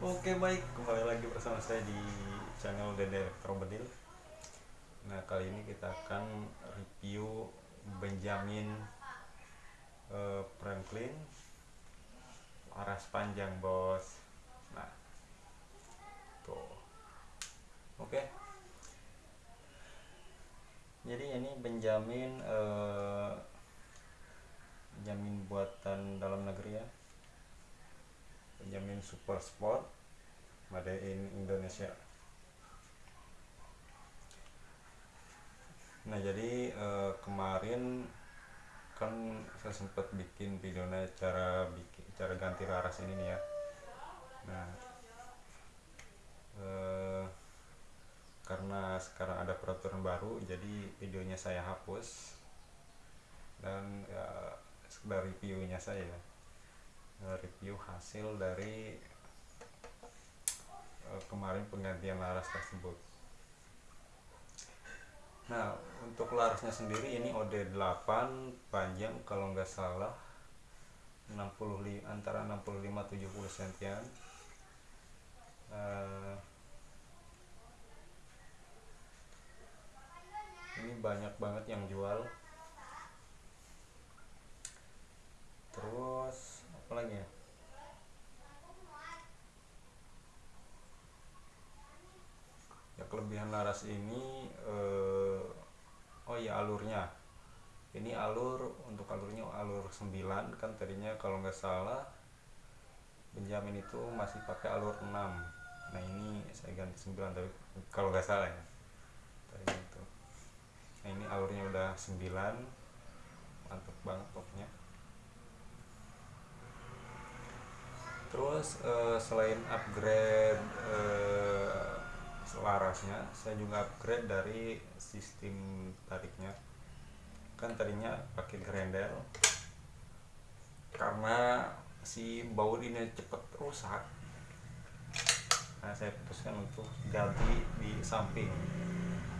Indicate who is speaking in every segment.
Speaker 1: Oke baik, kembali lagi bersama saya di channel Dede Elektrobedil Nah kali ini kita akan review Benjamin uh, Franklin Laras panjang bos. Nah Tuh. Oke. Jadi ini Benjamin uh, Benjamin buatan dalam negeri ya Super Sport Made in Indonesia. Nah jadi eh, kemarin kan saya sempat bikin videonya cara bikin cara ganti laras ini nih ya. Nah eh, karena sekarang ada peraturan baru jadi videonya saya hapus dan ya sekedar reviewnya saya review hasil dari uh, kemarin penggantian laras tersebut. Nah untuk larasnya sendiri ini OD8 panjang kalau nggak salah 65 antara 65 70 sentian. Uh, ini banyak banget yang jual terus apa lagi ya kelebihan laras ini eh, oh ya alurnya. Ini alur untuk alurnya alur 9 kan tadinya kalau nggak salah Benjamin itu masih pakai alur 6 nah ini saya ganti 9 tapi kalau nggak salah ya tadi itu. Nah ini alurnya udah 9 mantap banget pokoknya terus uh, selain upgrade uh, selarasnya saya juga upgrade dari sistem tariknya. Kan tadinya pakai grendel karena si baut ini cepet rusak nah saya putuskan untuk ganti di samping.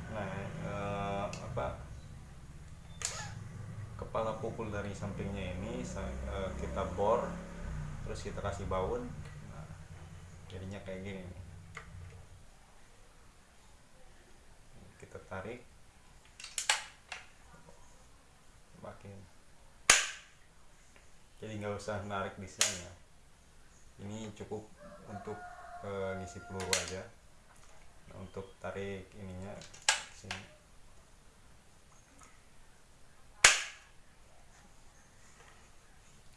Speaker 1: Nah uh, apa kepala pukul dari sampingnya ini uh, kita bor terus kita kasih baut nah, jadinya kayak gini nih. Kita tarik jadi nggak usah narik di sini ya. Ini cukup untuk e, ngisi peluru aja. Nah, untuk tarik ininya sini.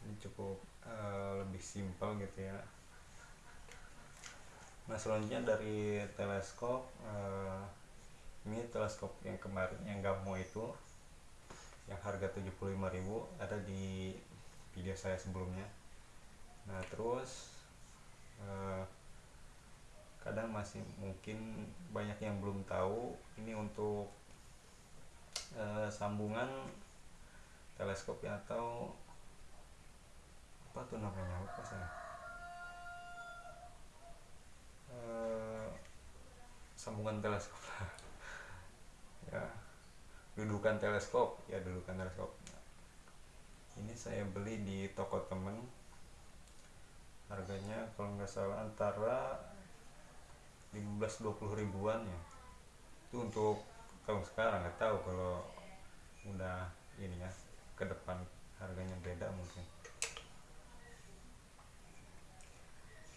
Speaker 1: Ini cukup uh, lebih simpel gitu ya. Nah selanjutnya dari teleskop uh, ini teleskop yang kemarin yang gamo itu yang harga 75.000 ada di video saya sebelumnya. Nah terus uh, kadang masih mungkin banyak yang belum tahu ini untuk uh, sambungan teleskop atau apa tuh namanya? Lupa saya. Uh, sambungan teleskop dudukan teleskop. Ya dudukan teleskop. Ini saya beli di toko temen. Harganya kalau nggak salah antara 15-20 ribuan ya. Itu untuk tahun sekarang nggak tahu kalau udah ini ya ke depan harganya beda mungkin.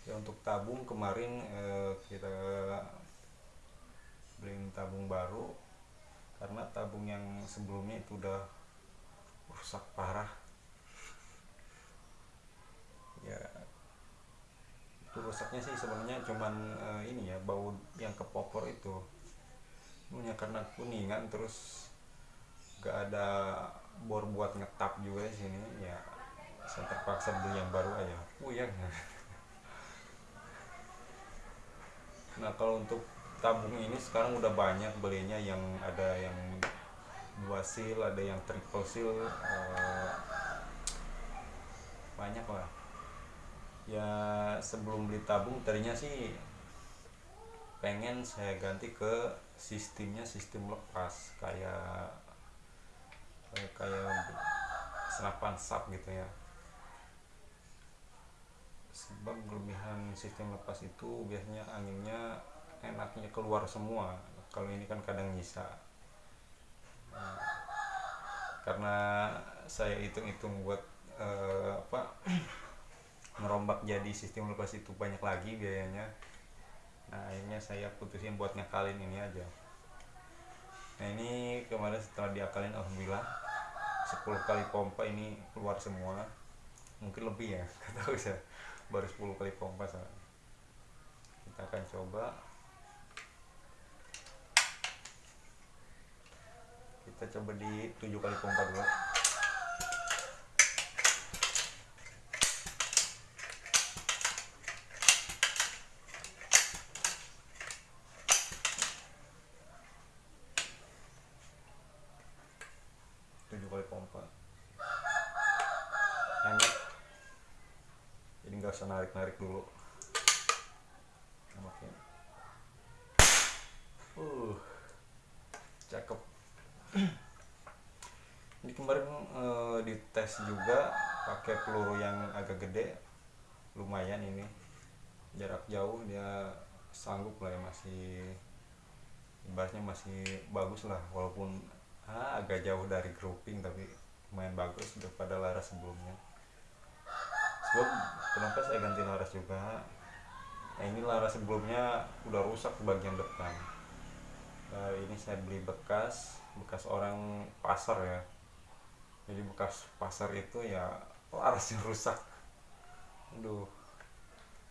Speaker 1: Ya untuk tabung kemarin eh, kita beli tabung baru karena tabung yang sebelumnya itu udah rusak parah. Ya itu rusaknya sih sebenarnya cuman eh, ini ya bau yang kepopor itu. Punya karena kuningan terus gak ada bor buat ngetap juga di sini ya saya terpaksa beli yang baru aja. Puyeng. Nah kalau untuk tabung ini sekarang udah banyak belinya yang ada yang dua seal ada yang triple seal uh, banyak lah. Ya sebelum beli tabung tadinya sih pengen saya ganti ke sistemnya sistem lepas kayak kayak, kayak senapan sap gitu ya. Sebab kelebihan sistem lepas itu biasanya anginnya enaknya keluar semua. Kalau ini kan kadang nyisa. Nah, karena saya hitung-hitung buat uh, apa merombak jadi sistem lepas itu banyak lagi biayanya. Nah akhirnya saya putusin buat nyakalin ini aja. Nah ini kemarin setelah diakalin alhamdulillah 10 kali pompa ini keluar semua. Mungkin lebih ya tahu saya baru 10 kali pompa soalnya. kita akan coba kita coba di 7 kali pompa dulu. Tujuh kali pompa. Enak jadi nggak usah narik narik dulu oke uh cakep ini kemarin uh, dites juga pakai peluru yang agak gede. Lumayan ini jarak jauh dia sanggup lah ya masih ibaratnya masih bagus lah walaupun ah, agak jauh dari grouping tapi lumayan bagus daripada laras sebelumnya. Sebab kenapa saya ganti laras juga? Nah ini laras sebelumnya udah rusak bagian depan. Nah, ini saya beli bekas bekas orang pasar ya jadi bekas pasar itu ya larasnya rusak. Aduh.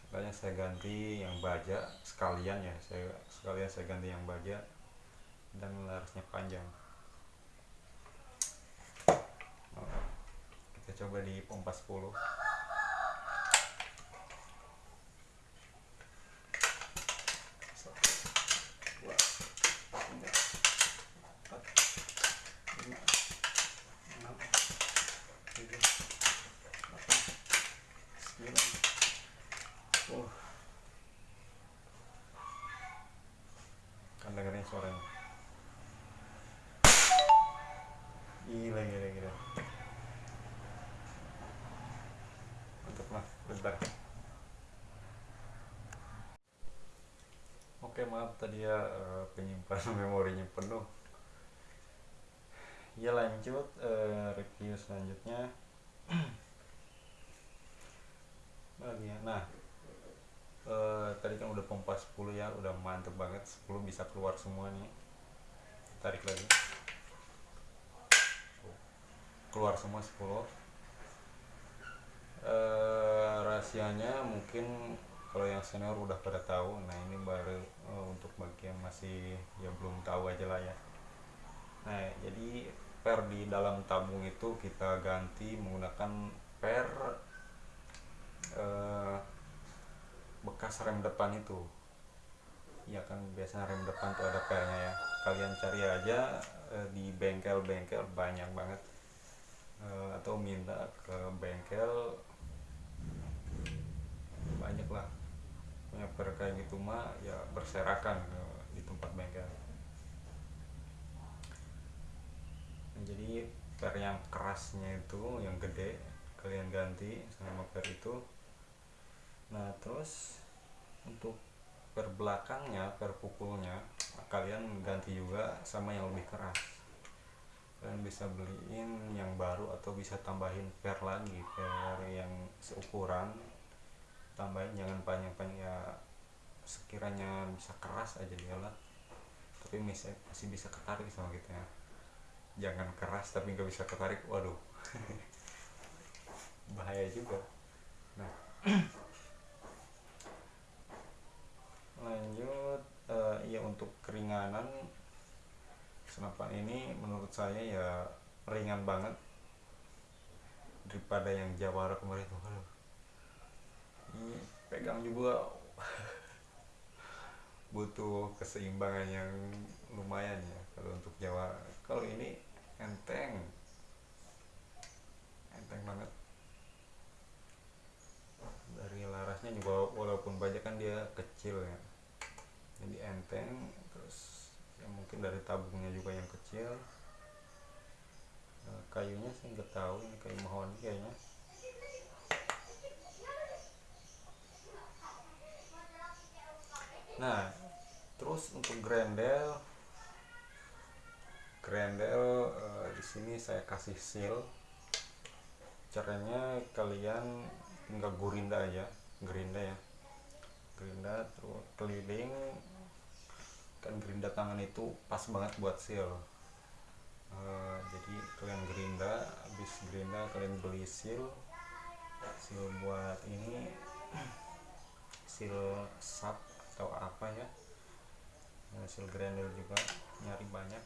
Speaker 1: Makanya saya ganti yang baja sekalian ya. Saya sekalian saya ganti yang baja dan larasnya panjang. Kita coba di pompa 10 oke maaf tadi ya eh, penyimpanan memorinya penuh. Ya lanjut uh, review selanjutnya. Lagi ya nah uh, tadi kan udah pompa 10 ya udah mantep banget. 10 bisa keluar semua nih. Tarik lagi. Keluar semua 10 uh, rahasianya mungkin kalau yang senior udah pada tahu nah ini baru uh, untuk bagian masih ya belum tahu aja lah ya. Nah jadi per di dalam tabung itu kita ganti menggunakan per uh, bekas rem depan itu. Ya kan biasanya rem depan tuh ada pernya ya. Kalian cari aja uh, di bengkel-bengkel banyak banget. Atau minta ke bengkel banyak lah. Per kayak gitu mah ya berserakan di tempat bengkel nah, jadi per yang kerasnya itu yang gede kalian ganti sama per itu. Nah terus untuk per belakangnya per pukulnya kalian ganti juga sama yang lebih keras. Kalian bisa beliin yang baru atau bisa tambahin per lagi per yang seukuran tambahin jangan panjang-panjang ya sekiranya bisa keras aja dia lah. Tapi masih, masih bisa ketarik sama kita ya. Jangan keras tapi nggak bisa ketarik waduh. Bahaya juga. Nah. Lanjut uh, ya untuk keringanan senapan ini menurut saya ya ringan banget daripada yang Jawara kemarin tuh ini pegang juga. Butuh keseimbangan yang lumayan ya kalau untuk Jawa. Kalau ini enteng. Enteng banget. Dari larasnya juga walaupun banyak kan dia kecil ya. Jadi enteng terus ya mungkin dari tabungnya juga yang kecil. Nah, kayunya saya nggak tahu ini kayu mahoni kayaknya nah terus untuk grendel grendel uh, di sini saya kasih seal. Caranya kalian tinggal gurinda aja gerinda ya. Gerinda terus keliling. Kan gerinda tangan itu pas banget buat seal. Uh, jadi kalian gerinda habis gerinda kalian beli seal. Seal buat ini. Seal sap atau apa ya. Hasil grendel juga nyari banyak.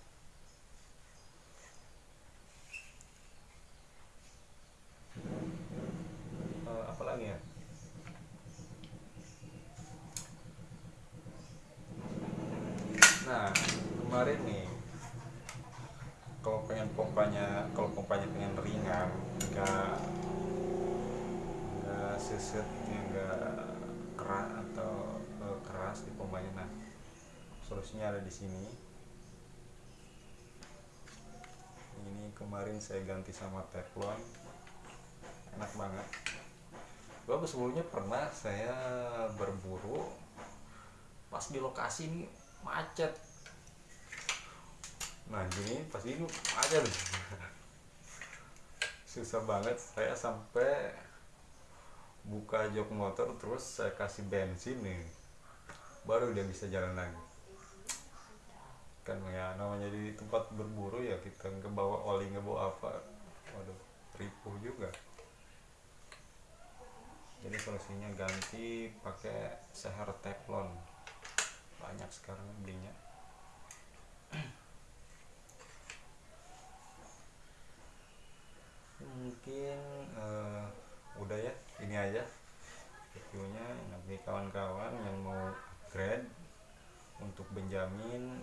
Speaker 1: Uh, ya? Nah kemarin nih kalau pengen pompanya kalau pompanya pengen ringan enggak enggak seset enggak keras atau keras di pompanya nah solusinya ada di sini. Ini kemarin saya ganti sama teflon. Enak banget. Gua sebelumnya pernah saya berburu. Pas di lokasi ini macet. Nah gini pas ini macet. Susah banget. Saya sampai buka jok motor terus saya kasih bensin nih baru dia bisa jalan lagi. Kan ya namanya di tempat berburu ya kita nggak bawa oli nggak bawa apa. Waduh ripuh juga. Jadi solusinya ganti pakai seher teflon. Banyak sekarang belinya mungkin uh, udah ya ini aja reviewnya nanti kawan-kawan yang mau upgrade untuk Benjamin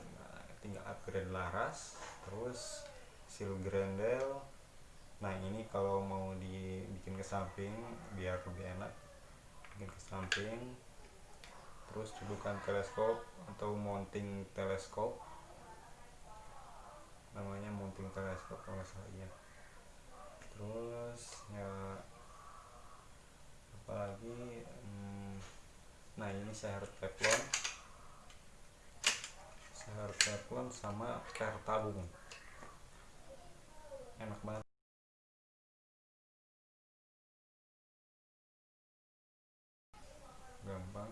Speaker 1: tinggal upgrade laras terus seal grendel nah ini kalau mau dibikin ke samping biar lebih enak. Bikin ke samping. Terus dudukan teleskop atau mounting teleskop. Namanya mounting teleskop kalau iya. Terus ya apalagi hmm, nah ini saya harus teflon. Seher teflon sama per tabung enak banget gampang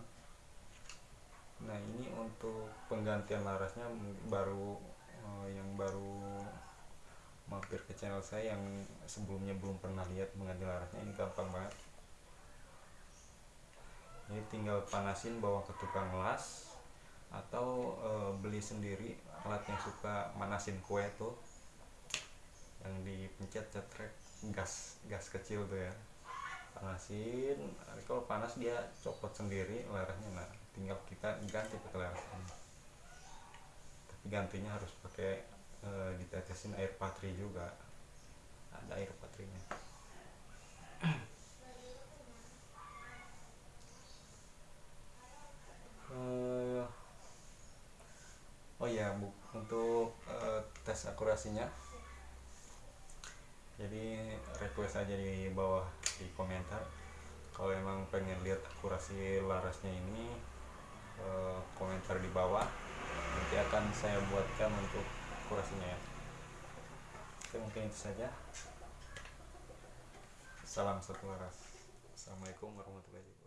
Speaker 1: nah ini untuk penggantian larasnya baru uh, yang baru mampir ke channel saya yang sebelumnya belum pernah lihat mengganti larasnya ini gampang banget. Ini tinggal panasin bawa ke tukang las atau e, beli sendiri alat yang suka manasin kue tuh yang dipencet cetrek gas gas kecil tuh ya. Panasin kalau panas dia copot sendiri larasnya nah tinggal kita ganti pakai larasnya tapi gantinya harus pakai e, ditetesin air patri juga. Ada air patrinya. Oh ya bu untuk uh, tes akurasinya. Jadi request aja di bawah di komentar. Kalau emang pengen lihat akurasi larasnya ini uh, komentar di bawah. Nanti akan saya buatkan untuk akurasinya ya. Oke mungkin itu saja. Salam satu laras assalamualaikum warahmatullahi wabarakatuh